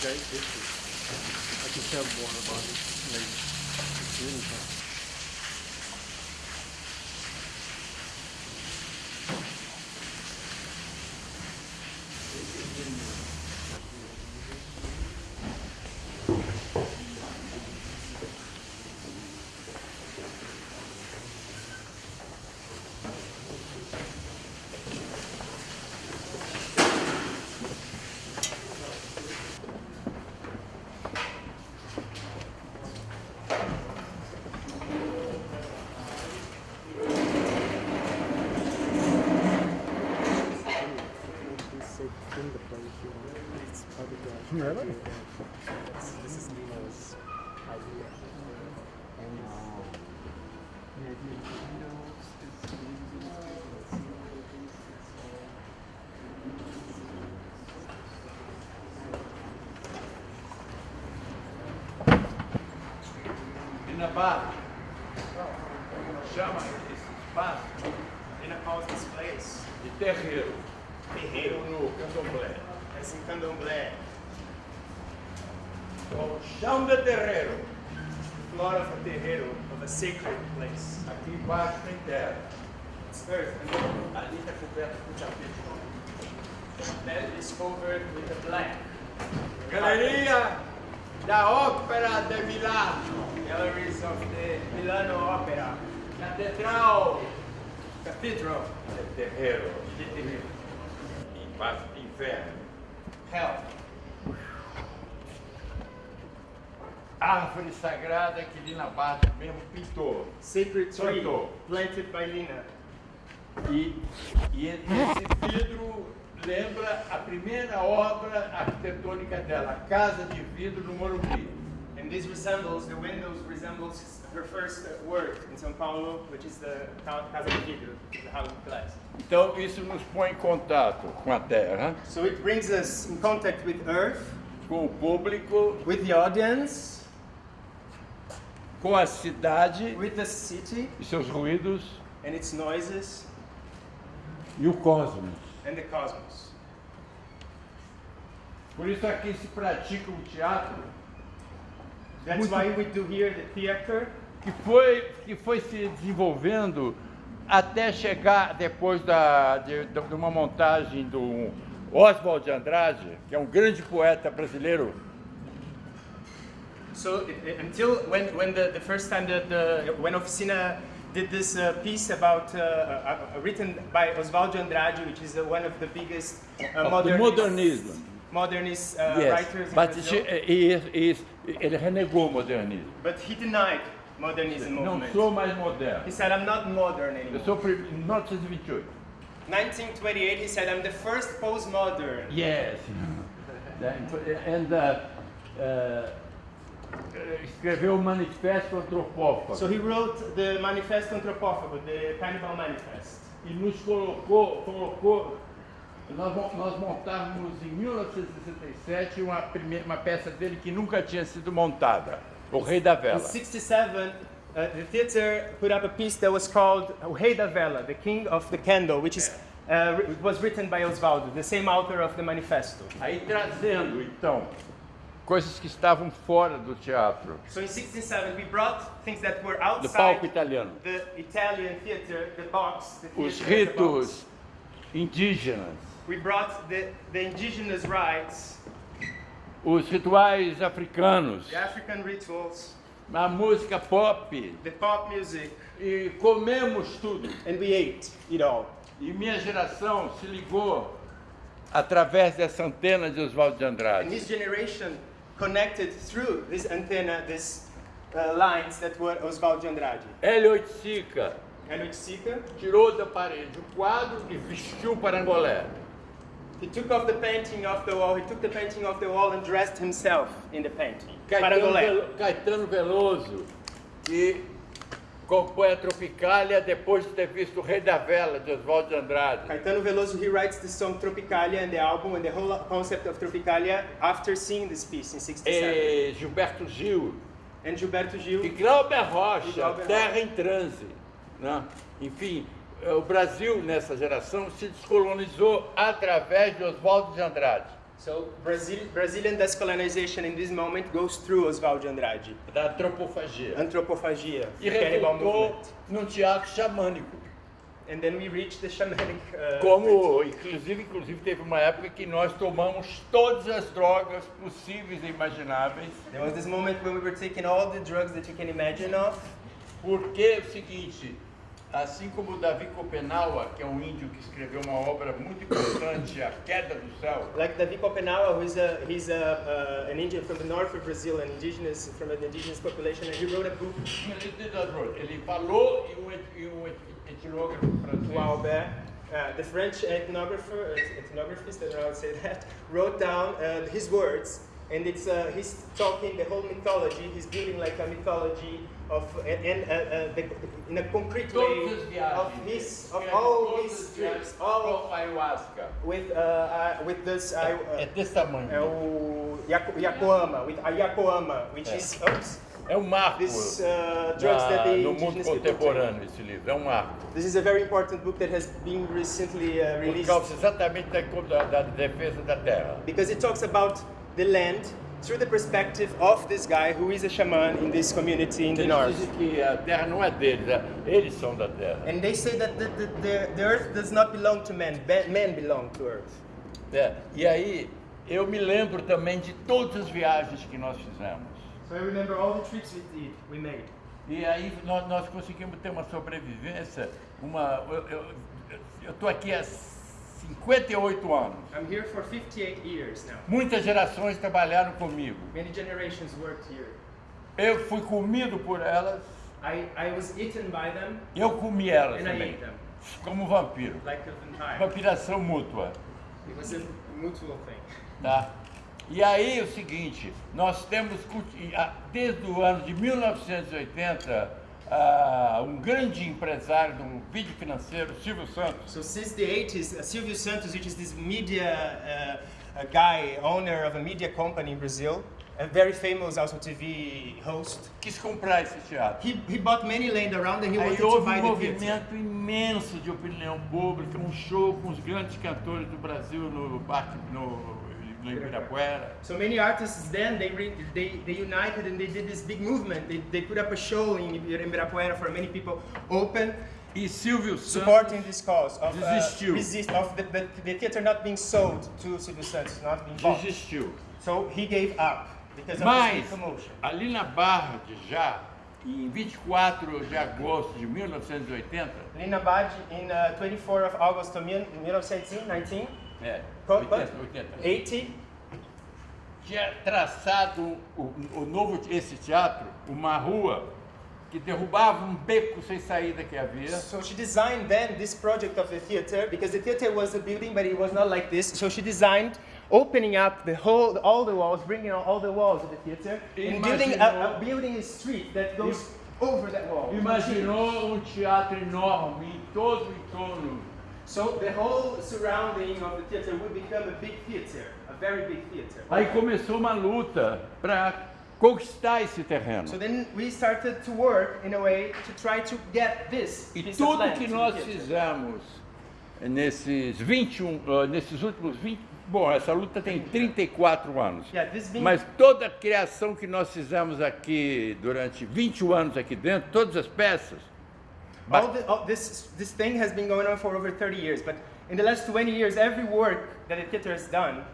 very different. I can tell more about it later. It's really fun. This, this is Nino's idea. And wow. the idea of Windows is using space and zero Down the terreiro. floor of a terreiro, of a sacred place. Aqui embaixo tem terra. It's Ali está coberto com tapete. The bed is covered with a blank. Galeria da Opera de Milano. Galleries of the Milano Opera. Catedral. Cathedral. De Terreiro. De Terreiro. Inverno. Hell. árvore sagrada que Lina Bardo mesmo pintou. Sacred tree plantou. planted by Lina. E, e esse vidro lembra a primeira obra arquitetônica dela, a Casa de Vidro no Morumbi. And this resembles, the windows resembles her first work in São Paulo, which is the Casa de Vidro, the house of glass. Então isso nos põe em contato com a terra. So it brings us in contact with earth. Com o público. With the audience com a cidade city, e seus ruídos noises, e o cosmos. Por isso aqui se pratica um teatro. That's muito, why we do here the theater. Que foi que foi se desenvolvendo até chegar depois da de, de uma montagem do Oswald de Andrade, que é um grande poeta brasileiro So it, it, until when, when the, the first time that the, when Oficina did this uh, piece about uh, uh, uh, written by Osvaldo Andrade, which is uh, one of the biggest uh, modernist, modernism. modernist yes. writers. But she, he, is, he, is, he renegó modernism. But he denied modernism no, movement. so much modern. He said, I'm not modern anymore. So not as we should. 1928, he said, I'm the first postmodern. Yes. and Eh, escreveu o Manifesto Antropófago. So he wrote the Manifesto Antropófago, the Cannibal Manifest. E nos colocou, colocou nós, nós montávamos em 1967 uma, primeira, uma peça dele que nunca tinha sido montada, O Rei da Vela. In 67, uh, the theater put up a piece that was called O Rei da Vela, The King of the Candle, which is uh, was written by Oswaldo, the same author of the Manifesto. Aí trazendo então coisas que estavam fora do teatro. So in we brought things that were outside do palco italiano. The Italian theater, the box, the Os ritos the indígenas. We brought the, the indigenous rites. Os rituais africanos. The African rituals. A música pop. The pop music. E comemos tudo. And we ate it all. E minha geração se ligou através dessa antena de Oswaldo de Andrade. And generation connected through this antenna, these uh, lines that were Oswaldo de Andrade. Hélio Sica. Tirou da parede o quadro e vestiu para Angolé. He took off the painting off the wall. He took the painting off the wall and dressed himself in the painting. Caetano, Parangolé. Caetano Veloso, e compõe a Tropicália depois de ter visto o Rei da Vela, de Oswald de Andrade. Caetano Veloso, he writes the song Tropicália and the album and the whole concept of Tropicália after seeing this piece in 67. E Gilberto Gil. And Gilberto Gil. E Glauber Rocha, e Glauber Terra Rocha. em Transe. Né? Enfim, eh, o Brasil, nessa geração, se descolonizou através de Oswaldo de Andrade. So Brazil, Brazilian descolonization in this moment goes through Oswaldo Andrade. Da antropofagia. Antropofagia. E revoltou num teatro xamânico. And then we reached the shamanic, uh, Como, inclusive, inclusive, teve uma época que nós tomamos todas as drogas possíveis e imagináveis. There was this moment when we were taking all the drugs that you can imagine of. Porque é o seguinte, assim como Davi Kopenawa, que é um índio que escreveu uma obra muito importante, A Queda do Céu. Like Davi Kopenawa, who's a he's a uh, an Indian from the north of Brazil, an indigenous from an indigenous population, and he wrote a book. Ele falou e um, etnógrafo francês. O Albert, uh, the French ethnographer, uh, ethnographist, I don't know how to say that, wrote down uh, his words, and it's uh, he's talking the whole mythology. He's building like a mythology. of in, uh, uh, the, in a concrete way of his of all his trips, all of ayahuasca. With uh, uh, with this at this tamanho. É o Yacoama, with Ayacoama, which is oops, É um marco This, uh, na, no mundo contemporâneo esse livro, é um marco. This is a very important book that has been recently uh, released. Por causa exatamente da, da, defesa da terra. Because it talks about the land through the perspective of this guy who is a shaman in this community in the eles north. Dizem que a terra não é deles, é, eles são da terra. And they say that the, the, the, the earth does not belong to men, men belong to earth. É, e aí eu me lembro também de todas as viagens que nós fizemos. So I remember all the trips we did, we made. E aí nós, nós conseguimos ter uma sobrevivência, uma eu estou aqui há 58 anos. I'm here for 58 years now. Muitas gerações trabalharam comigo. Many generations worked here. Eu fui comido por elas. I, I was eaten by them. Eu comi elas and também. I ate them. Como vampiro. Like Vampiração mútua. mutual thing. Tá? E aí é o seguinte, nós temos desde o ano de 1980 Uh, um grande empresário do um vídeo financeiro, Silvio Santos. So since the 80s, uh, Silvio Santos, which is this media uh, guy, owner of a media company in Brazil, a very famous also TV host. Quis comprar esse teatro. He, he bought many land around and he Aí wanted to buy um the theater. houve um movimento imenso de opinião pública, um show com os grandes cantores do Brasil no, no Ibirapuera. So many artists then, they, re, they, they united and they did this big movement. They, they put up a show in Ibirapuera for many people, open, e Silvio Santos supporting this cause of, uh, desistiu. Uh, resist, of the, the, the, theater not being sold to Silvio Santos, not being bought. Desistiu. So he gave up because Mas, of promotion. ali na Barra de Já, em 24 de agosto de 1980, ali na Barra, em uh, 24 of August 1919, É, 80, 80. Tinha traçado o, o novo, esse teatro, uma rua que derrubava um beco sem saída que havia. So she designed then this project of the theater because the theater was a building but it was not like this. So she designed opening up the whole all the walls, bringing all the walls of the theater Imaginou, and building a, a, building a street that goes over that wall. Imaginou um teatro enorme em todo o entorno So the whole surrounding of the theater would become a big theater, a very big theater. Aí começou uma luta para conquistar esse terreno. So then we started to work in a way to try to get this. E tudo que nós fizemos nesses 21, uh, nesses últimos 20, bom, essa luta tem 34 anos. Mas toda a criação que nós fizemos aqui durante 21 anos aqui dentro, todas as peças But all, the, all this, this thing has been going on for over 30 years, but in the last 20 years, every work that the theater has done,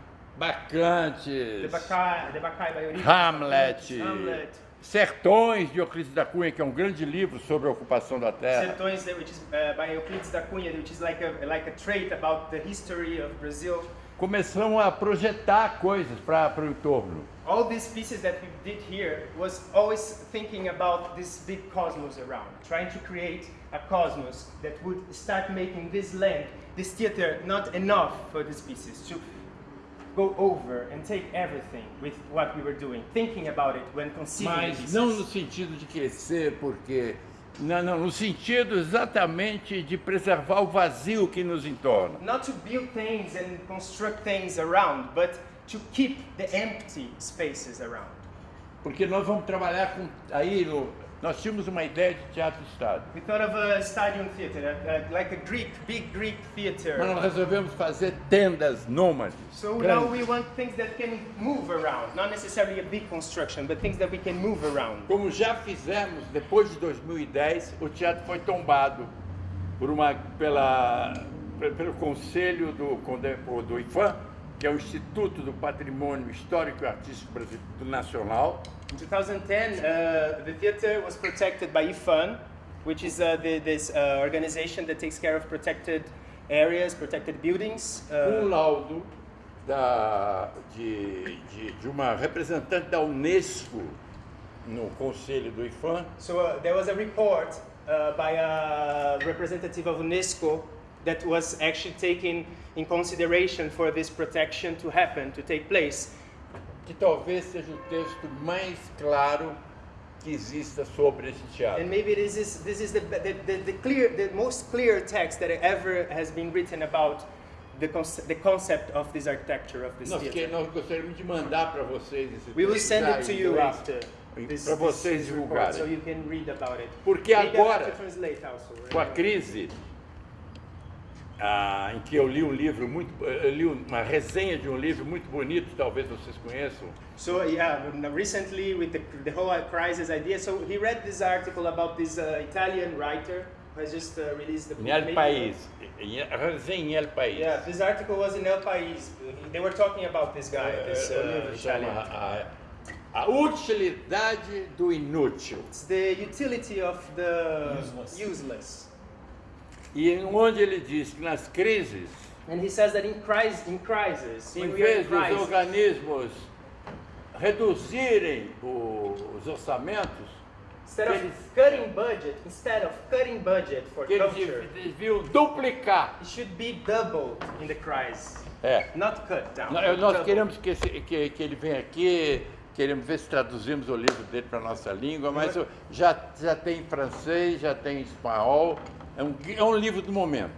Bacantes, the Bacai, the Bacai Hamlet, Hamlet, Sertões de Euclides da Cunha, que é um grande livro sobre a ocupação da terra. Sertões, eh, which is, uh, by Euclides da Cunha, which is like a, like a trait about the history of Brazil começamos a projetar coisas para o entorno. All these pieces that we did here was always thinking about this big cosmos around, trying to create a cosmos that would start making this land, this theater, not enough for these pieces to go over and take everything with what we were doing, thinking about it when conceiving Mas não no sentido de crescer porque não, não, no sentido exatamente de preservar o vazio que nos entorna. Not to build things and construct things around, but to keep the empty spaces around. Porque nós vamos trabalhar com aí no nós tínhamos uma ideia de teatro-estado. We thought of a stadium theater, a, a, like a Greek, big Greek theater. Mas nós resolvemos fazer tendas nômades. So grandes. now we want things that can move around, not necessarily a big construction, but things that we can move around. Como já fizemos depois de 2010, o teatro foi tombado por uma pela pelo conselho do do IFAM, que é o Instituto do Patrimônio Histórico e Artístico Nacional In 2010, uh, the theater was protected by IFAN, which is uh, the, this uh, organization that takes care of protected areas, protected buildings. Uh, um laudo da, de, de, de uma representante da Unesco no conselho do IFAM. So uh, there was a report uh, by a representative of UNESCO that was actually taken in consideration for this protection to happen, to take place. que talvez seja o texto mais claro que exista sobre esse teatro. And maybe this is this is the the, the, the clear the most clear text that ever has been written about the, conce the concept of this architecture of this nós theater. nós gostaríamos de mandar para vocês esse texto. We will send it to you after. Para vocês divulgarem. So you can read about it. Porque Maybe agora, also, right? com a crise, ah, em que eu li um livro muito, eh, li uma resenha de um livro muito bonito, talvez vocês conheçam. So yeah, recently with the, the whole crisis idea, so he read this article about this uh, Italian writer who has just uh, released the book. In El País, resenha em El País. Yeah, this article was in El País. They were talking about this guy, eh, eh, uh, this uh, Italian. A, a utilidade do inútil. It's the utility of the useless. useless. E onde ele diz que nas crises, And he says that in crisis, in crisis, em vez dos organismos reduzirem os orçamentos, instead of eles, cutting budget, instead of cutting budget for culture, eles deviam duplicar. It should be doubled in the crisis. É. Not cut down. Nós, queremos que, esse, que, que ele venha aqui queremos ver se traduzimos o livro dele para a nossa língua, mas já, já tem francês, já tem espanhol, é um, é um livro do momento.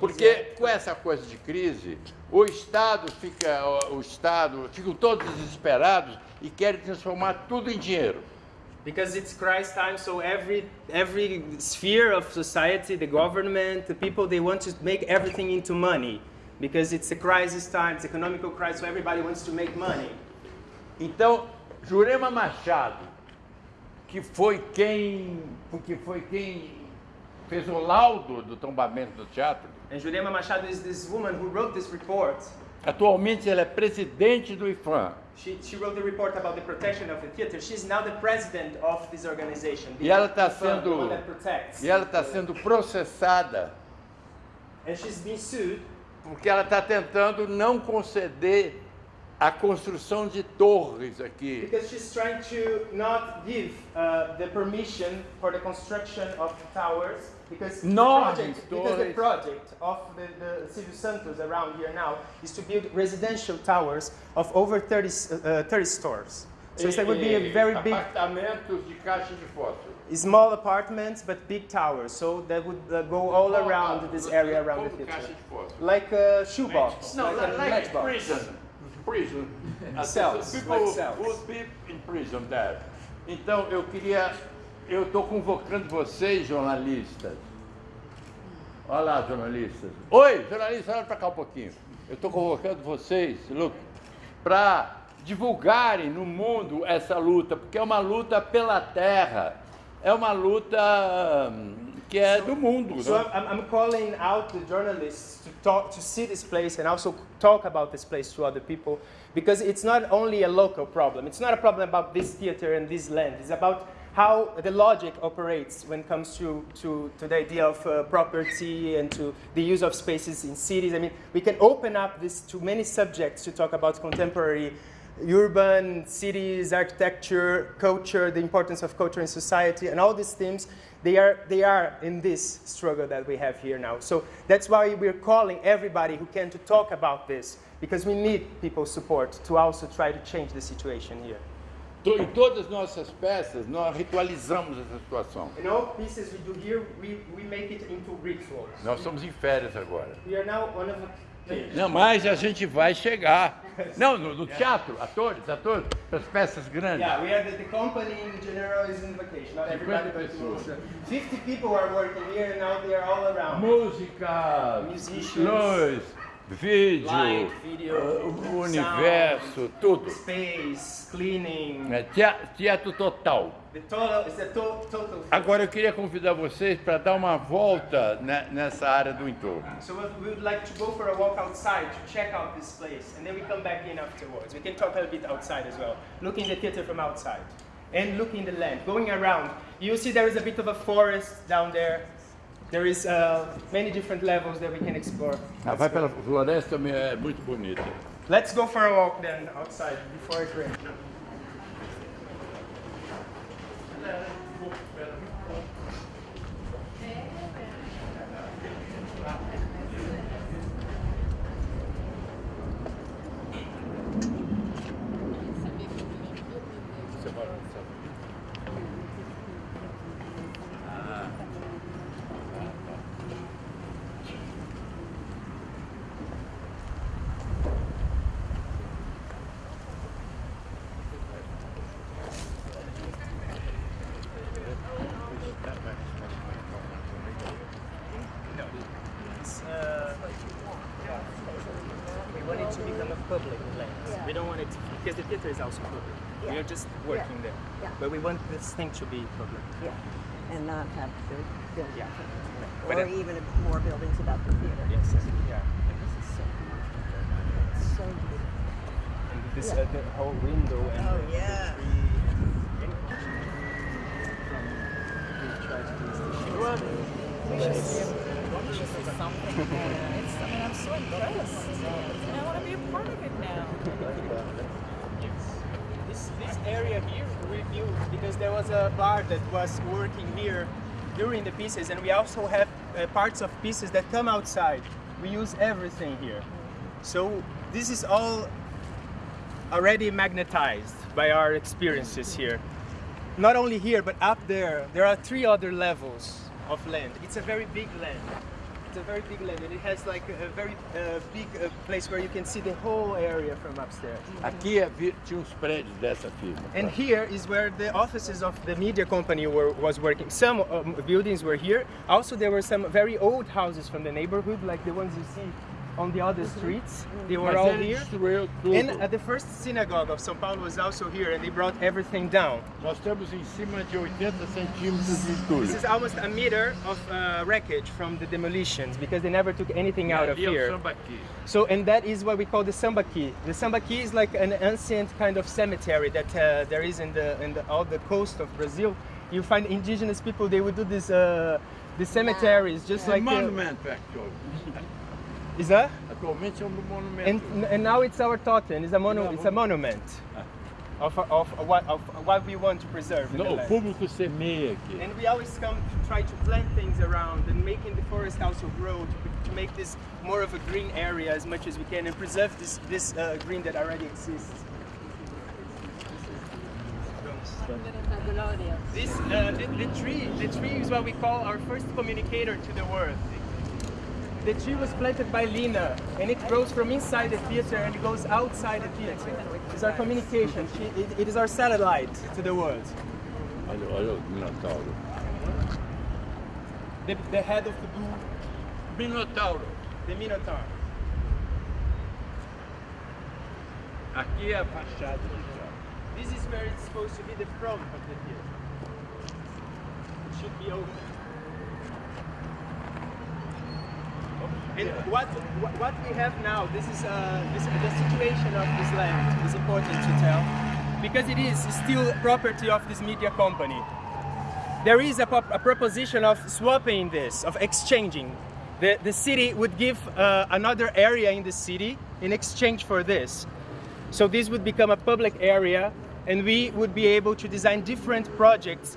Porque com essa coisa de crise, o Estado fica, o Estado, ficam todos desesperados e querem transformar tudo em dinheiro. Because it's crisis time, so every every sphere of society, the government, the people, they want to make everything into money. Because it's a crisis time, it's economical crisis, so everybody wants to make money. Então, Jurema Machado, que foi quem, porque foi quem fez o laudo do tombamento do teatro. And Jurema Machado is this woman who wrote this report. Atualmente ela é presidente do IFAM. She, she wrote the report about the protection of the theater. She's now the president of this organization. e ela está sendo E ela está sendo processada. And she's being sued porque ela está tentando não conceder a construção de torres aqui. Because she's trying to not give uh, the permission for the construction of towers because no, the project, because the project of the, the centers around here now is to build residential towers of over 30, uh, uh 30 stores. So it would be a very big apartamentos de caixa de fósforo. Small apartments but big towers, so that would uh, go all around this area around the future. Like a shoebox. No, like, like, a matchbox. prison. prison. Cells, people like cells. would be in prison there. Então eu queria, eu estou convocando vocês, jornalistas. Olha lá, jornalistas. Oi, jornalistas, olha para cá um pouquinho. Eu estou convocando vocês, Luke, para divulgarem no mundo essa luta, porque é uma luta pela terra, é uma luta hum, que é so, do mundo. So né? I'm calling out the journalists talk, to see this place and also talk about this place to other people because it's not only a local problem. It's not a problem about this theater and this land. It's about how the logic operates when it comes to, to, to the idea of uh, property and to the use of spaces in cities. I mean, we can open up this to many subjects to talk about contemporary urban cities, architecture, culture, the importance of culture in society, and all these themes they are, they are in this struggle that we have here now. So that's why we're calling everybody who can to talk about this, because we need people's support to also try to change the situation here. Em todas nossas peças, nós ritualizamos essa situação. In all pieces we do here, we, we make it into rituals. Nós estamos em férias agora. We are now on a Não, mas a gente vai chegar. Não, no, no teatro, atores, atores, as peças grandes. Yeah, we have the, the company in general is in vacation, not everybody but Musa. 50 people are working here and now they are all around. Música, luz, vídeo, Light, video, uh, o universo, sound, tudo. Space, cleaning. É, teatro, total. to, total. Agora eu queria convidar vocês para dar uma volta nessa área do entorno. So we would like to go for a walk outside to check out this place and then we come back in afterwards. We can talk a bit outside as well. Look the theater from outside and look the land. Going around, you see there is a bit of a forest down there. there is uh, many different levels that we can explore. Ah, vai pela floresta, é muito bonita. Let's go for a walk then outside before it rains. Because the theater is also public. Yeah. We are just working yeah. there. Yeah. But we want this thing to be public. Yeah. And not have the building. Yeah. Or but even more buildings about the theater. Yes. Yeah. This is so It's so beautiful. And this yeah. uh, the whole window and oh, yeah. the tree. Well, we should see something. I mean, I'm so impressed. there was a bar that was working here during the pieces and we also have uh, parts of pieces that come outside. We use everything here. So this is all already magnetized by our experiences here. Not only here, but up there, there are three other levels of land. It's a very big land at a very big level. It has like a very uh, big uh, place where you can see the whole area from upstairs. Aqui tinha uns prédios dessa firma. And here is where the offices of the media company were was working. Some um, buildings were here. Also, there were some very old houses from the neighborhood, like the ones you see on the other streets. They were all here. And uh, the first synagogue of São Paulo was also here, and they brought everything down. Nós temos em cima de 80 centímetros de entulho. This is almost a meter of uh, wreckage from the demolitions, because they never took anything out of here. So, and that is what we call the Sambaqui. The Sambaqui is like an ancient kind of cemetery that uh, there is in the, in the, all the coast of Brazil. You find indigenous people, they would do this, uh, the cemeteries, just yeah. like... A uh, monument, actually. Is that? on the monument. And, and now it's our totem. It's a monu It's a monument. Ah. Of, of, of, what, of, what, we want to preserve. No, o público semeia aqui. And we always come to try to plant things around and making the forest also grow to, to make this more of a green area as much as we can and preserve this, this uh, green that already exists. This, uh, the, the, tree, the tree is what we call our first communicator to the world the tree was planted by Lina, and it grows from inside the theater and it goes outside the theater. It's our communication. She, it, it is our satellite to the world. Minotauro. The, the head of the blue. Minotauro. The Minotaur. Aqui é a fachada This is where it's supposed to be the front of the theater. It should be open. And yeah. what what we have now, this is uh, this, the situation of this land is important to tell, because it is still property of this media company. There is a, a proposition of swapping this, of exchanging. The, the city would give uh, another area in the city in exchange for this. So this would become a public area and we would be able to design different projects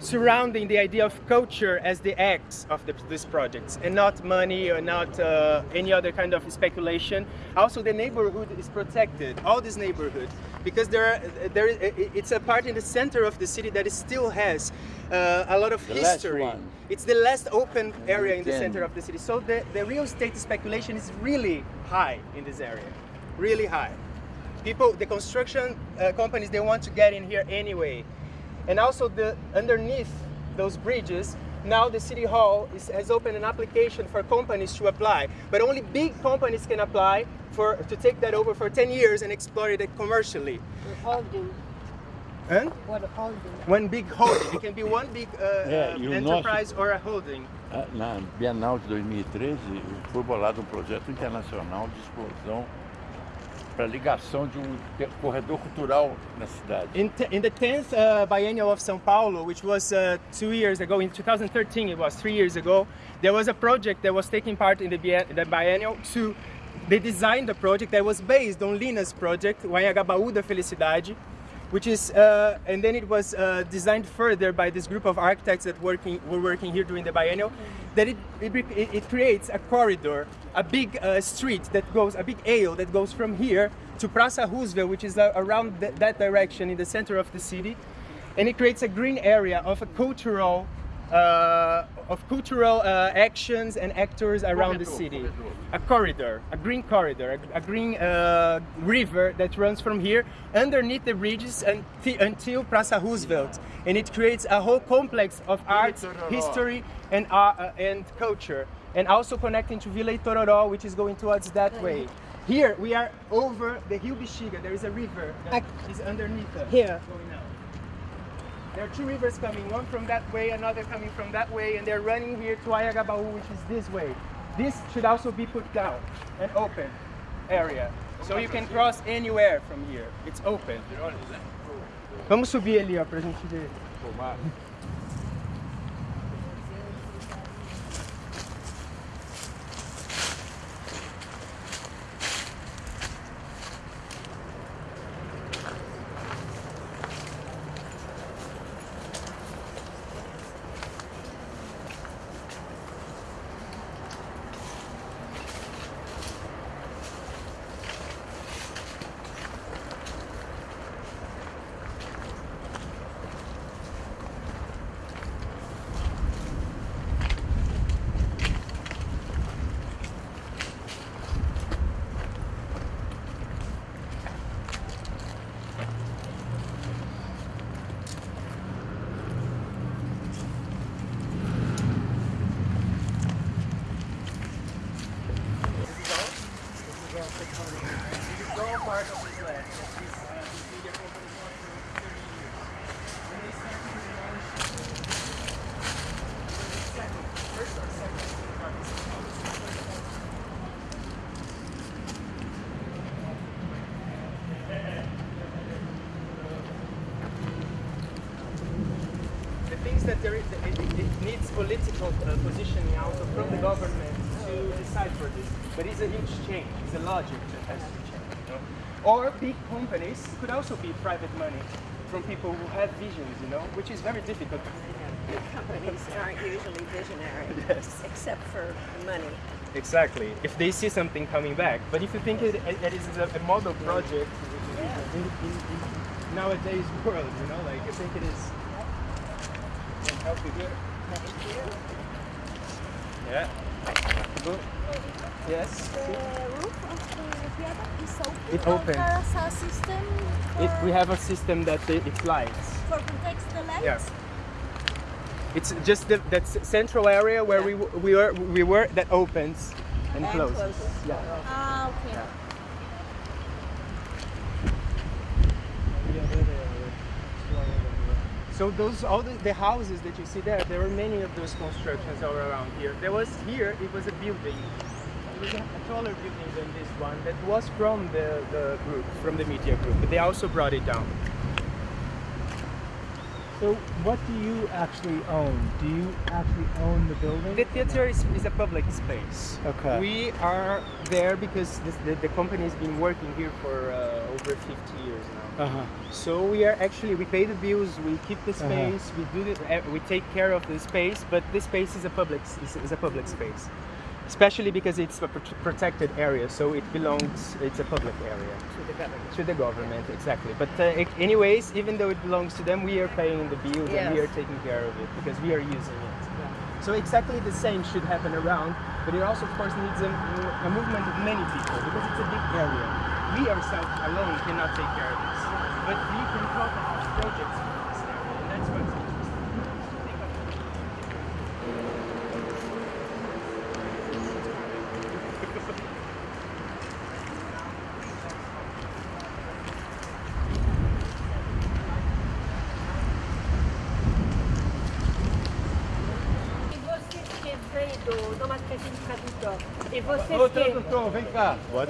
surrounding the idea of culture as the X of the, these projects and not money or not uh, any other kind of speculation. Also the neighborhood is protected, all these neighborhoods, because there, are, there it's a part in the center of the city that still has uh, a lot of the history. It's the last open area in the center of the city. So the, the real estate speculation is really high in this area, really high. People, the construction uh, companies, they want to get in here anyway. And also the, underneath those bridges, now the City Hall is, has opened an application for companies to apply, but only big companies can apply for, to take that over for 10 years and exploit it commercially. Holding. And? What a holding? One big holding. it can be one big uh, é, uh, enterprise nosso, or a holding. Ah, na Bienal de 2013 foi bolado um projeto internacional de explosão para a ligação de um corredor cultural na cidade. In, the 10th uh, biennial of São Paulo, which was uh, two years ago, in 2013 it was, three years ago, there was a project that was taking part in the, bien the biennial to they designed a project that was based on Lina's project, Baú da Felicidade, which is, uh, and then it was uh, designed further by this group of architects that working were working here during the biennial, that it, it, it creates a corridor, a big uh, street that goes, a big alley that goes from here to Praça Roosevelt, which is uh, around th that direction in the center of the city, and it creates a green area of a cultural uh, of cultural uh, actions and actors around corridor, the city. Corridor. A corridor, a green corridor, a, a green uh, river that runs from here underneath the bridges until Praça Roosevelt. And it creates a whole complex of art, history and, and culture. And also connecting to Vila Itororó, which is going towards that way. Here we are over the Rio Bexiga. There is a river that I, is underneath us. Here. There are two rivers coming, one from that way, another coming from that way, and they're running here to Ayagabaú, which is this way. This should also be put down, an open area. So you can cross anywhere from here. It's open. Vamos subir ali, ó, pra gente ver. applied for this, but it's a huge change. It's a logic that has to change. You know? Or big companies could also be private money from people who have visions, you know, which is very difficult. Big companies aren't usually visionary, yes. except for money. Exactly. If they see something coming back, but if you think it, it is a, model project yeah. in, in, in nowadays world, you know, like I think it is. Help you here. Yeah. Good. Yes. The roof of the theater is open. It opens. It, we have a system that it, it lights. For protects the lights. Yeah. It's just the, that central area where yeah. we we were we were that opens and, and closes. closes. Yeah. Ah, okay. Yeah. So those all the, the, houses that you see there, there were many of those constructions all around here. There was here, it was a building. It was a, taller building than this one that was from the, the group, from the media group, but they also brought it down. So what do you actually own? Do you actually own the building? The theater is, is a public space. Okay. We are there because this, the, the company has been working here for uh, over 50 years now. Uh -huh. So we are actually, we pay the bills, we keep the uh-huh. space, uh -huh. we do the, eh, we take care of the space, but this space is a public, is, is a public space. Especially because it's a protected area, so it belongs, it's a public area. To the government. To the government, yeah. exactly. But uh, it, anyways, even though it belongs to them, we are paying the bills yes. and we are taking care of it because we are using it. So exactly the same should happen around, but it also, of course, needs a, a movement of many people because it's a big area. We ourselves alone cannot take care of this, but we can help our projects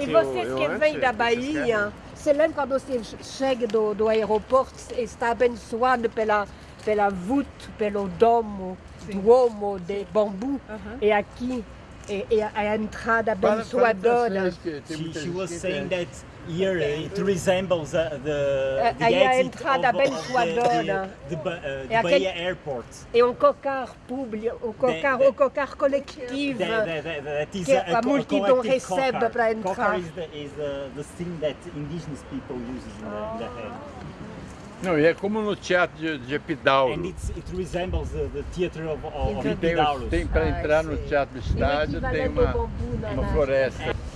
E vocês que vêm da Bahia, você lembra quando você chega do, do aeroporto e está abençoado pela, pela voûte, pelo domo, Sim. duomo de bambu? Uh -huh. E aqui, é, é a entrada abençoadora. She, she was saying euh, that here it resembles uh, the, uh, the Aí a entrada abençoadora. The, the, the, uh, é the aquele, Bahia Airport. É um cocar público, o cocar, the, cocar coletivo que a, a multidão recebe para entrar. Cocar is the, is the, the thing that indigenous people use in oh. the, the não, e é como no teatro de, de Epidauro. And it's, it resembles the, the theater of, of Epidauro. Então, tem, tem para ah, entrar no teatro de estádio, tem uma, uma né? floresta. É.